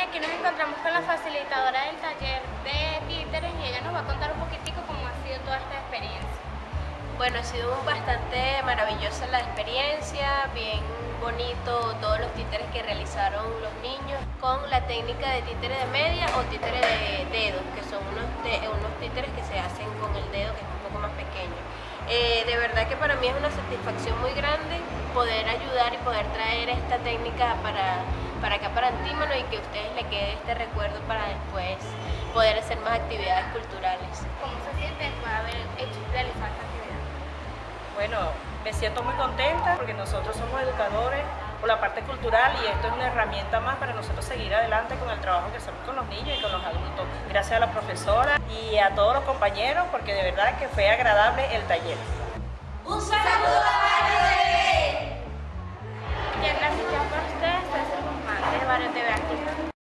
aquí nos encontramos con la facilitadora del taller de títeres y ella nos va a contar un poquitico cómo ha sido toda esta experiencia. Bueno, ha sido bastante maravillosa la experiencia, bien bonito todos los títeres que realizaron los niños con la técnica de títere de media o títere de dedos, que son unos, unos títeres que se hacen con el dedo Eh, de verdad que para mí es una satisfacción muy grande poder ayudar y poder traer esta técnica para, para acá, para Antímano y que a ustedes les quede este recuerdo para después poder hacer más actividades culturales. ¿Cómo se sienten por haber hecho realizar esta actividad? Bueno, me siento muy contenta porque nosotros somos educadores por la parte cultural y esto es una herramienta más para nosotros seguir adelante con el trabajo que hacemos con los niños y con los adultos gracias a la profesora y a todos los compañeros porque de verdad que fue agradable el taller. ¡Un saludo a ustedes, Barrio TV